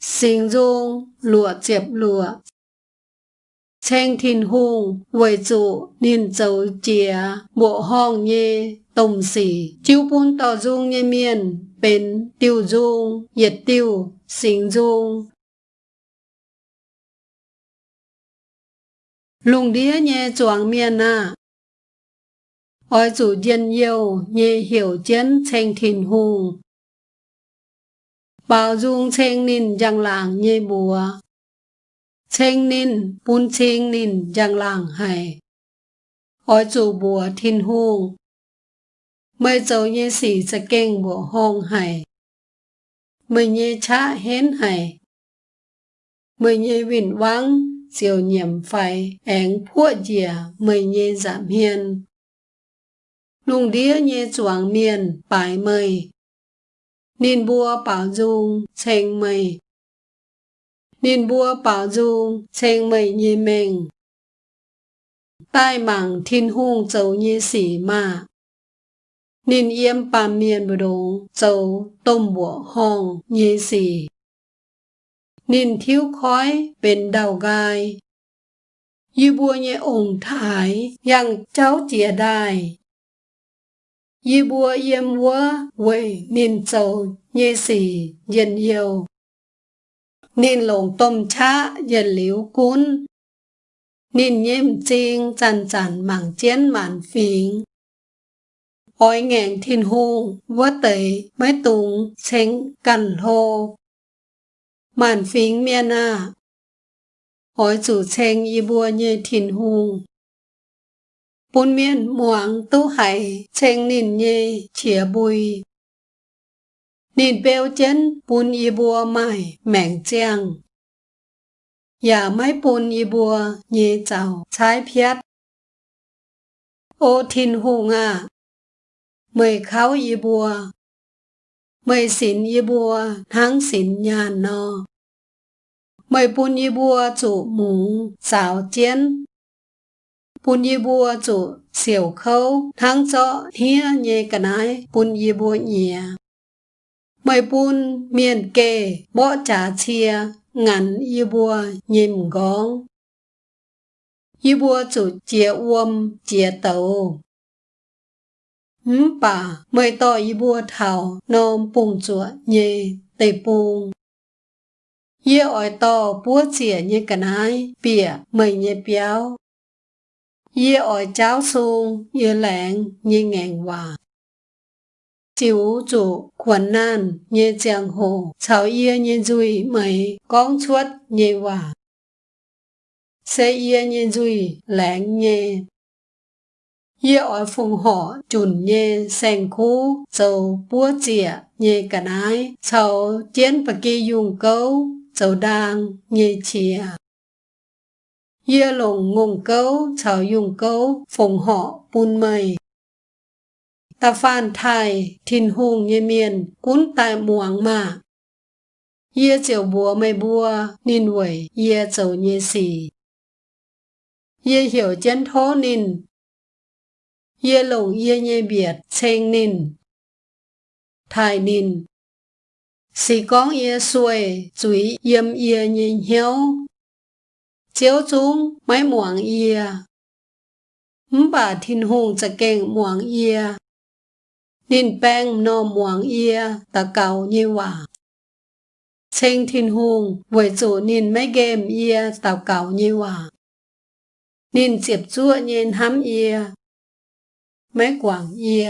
sinh dung lụa chẹp lụa Chênh thìn hùng, với chủ, niên châu chìa, bộ hong nhê, tổng sĩ, chiếu bún tỏ dung nhê miền, bên tiêu dung, nhiệt tiêu, sinh dung. Lùng đĩa nhê choáng miền à. Ôi chủ dân yêu, nhê hiểu chiến chênh thìn hùng. Bảo dung chênh nín giang làng nhê bùa. Chênh nín, bún chênh nín giang làng hay. Ôi chủ bùa thiên hùng. Mới dấu nhê sĩ sẽ kênh bùa hông hay. Mới nhê chá hến hay. Mới nhê vịn vắng, siêu nhiệm phải, ánh phua dìa, mới nhê giảm hiền. Lùng đĩa nhê chuang miền, bài mời. Nín bùa bảo dung, chênh mây. Nín bùa bảo dung, chênh mây như mình. Tai mảng thiên hung dấu như sĩ mà. Nín yếm bà miền bờ đông, dấu tôm bùa hong như sĩ. Nín thiếu khói bên đầu gai. Như bùa như ổng thái, yang cháu chìa đài. Yi bùa yem wa wei nín châu nhê xì dân yêu. Nín lồng tôm cha yên liu cún. Nín nhem chinh chan chan mảng chén mạn phiền. Ôi ngàn thiên hung vua tẩy mái tùng chánh cằn hô. mạn phiền miên à. Ôi chủ xanh y bùa như thiên hung Bún miên muang tu hải chênh nín nhê chìa bùi. Nín bèo chân bún y bùa mải mẹng chiang. Giả máy bún y bùa nhê chào trái phiết. Ô thiên hùng à, mời kháo y bùa. Mời xỉn y bùa tháng xỉn nhà no. Mời bún y bùa chủ mũ xào chén ปุญญบัวจุเสี่ยวเขาทั้งเจาะเฮียเยกนไยปุญญบัวเหียไม่ปุนเมียนเกะบ่จ่าเชียงันยีบัวยิมกองยีบัวจุเจียอวมเจียเตาหืมป่าไม่ต่อยีบัวเทานอมปุงจัวเยเตปุงเยี่ยอ่อยต่อปัวเจียเยกนไยเปียไม่เยเปียว Ye ở cháo su như lẹn như ngàn hòa. Chịu chủ quần nan như giang hồ, chào ye như duy mấy con chuốt như hòa. Sẽ ye như duy lẹn như. Ye ở phùng họ chùn như sen khu, dầu búa chìa như cả nái, chào chiến bà kỳ dùng câu, dầu đang như chìa. Yê lồng ngùng câu, chào dùng câu, phùng họ bùn mây. Ta phan thai, thìn hùng như miền, cún tại muang mà. Yê chiều bùa mây bùa, nên quẩy, yê chầu như xì. Yê hiểu chân thố nên. Yê lồng yê nhê biệt, chênh nên. Thai nên. Xì con yê xuôi, chuối yêm yê nhê hiếu, จ้าวจุงไม่หมวงเอียมบาทินหงจะเก่งหมวงเอีย นินแป้งนอหมวงเอีย ตะเกาเยว่าเชงทินหงไหวจูนินไม่เกมเอียตะเกาเยว่านินเจ็บจั่วเย็นห้ำเอีย ไม่กว่างเอีย